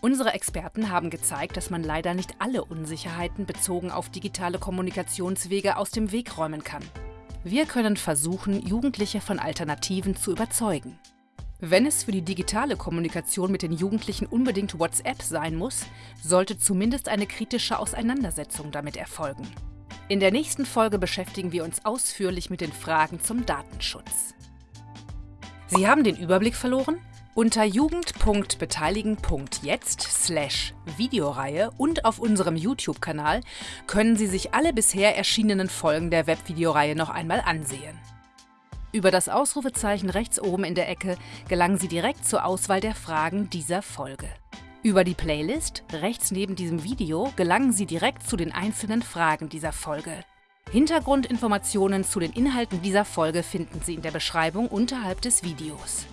Unsere Experten haben gezeigt, dass man leider nicht alle Unsicherheiten bezogen auf digitale Kommunikationswege aus dem Weg räumen kann. Wir können versuchen, Jugendliche von Alternativen zu überzeugen. Wenn es für die digitale Kommunikation mit den Jugendlichen unbedingt WhatsApp sein muss, sollte zumindest eine kritische Auseinandersetzung damit erfolgen. In der nächsten Folge beschäftigen wir uns ausführlich mit den Fragen zum Datenschutz. Sie haben den Überblick verloren? Unter jugend.beteiligen.jetzt slash Videoreihe und auf unserem YouTube-Kanal können Sie sich alle bisher erschienenen Folgen der Webvideoreihe noch einmal ansehen. Über das Ausrufezeichen rechts oben in der Ecke gelangen Sie direkt zur Auswahl der Fragen dieser Folge. Über die Playlist rechts neben diesem Video gelangen Sie direkt zu den einzelnen Fragen dieser Folge. Hintergrundinformationen zu den Inhalten dieser Folge finden Sie in der Beschreibung unterhalb des Videos.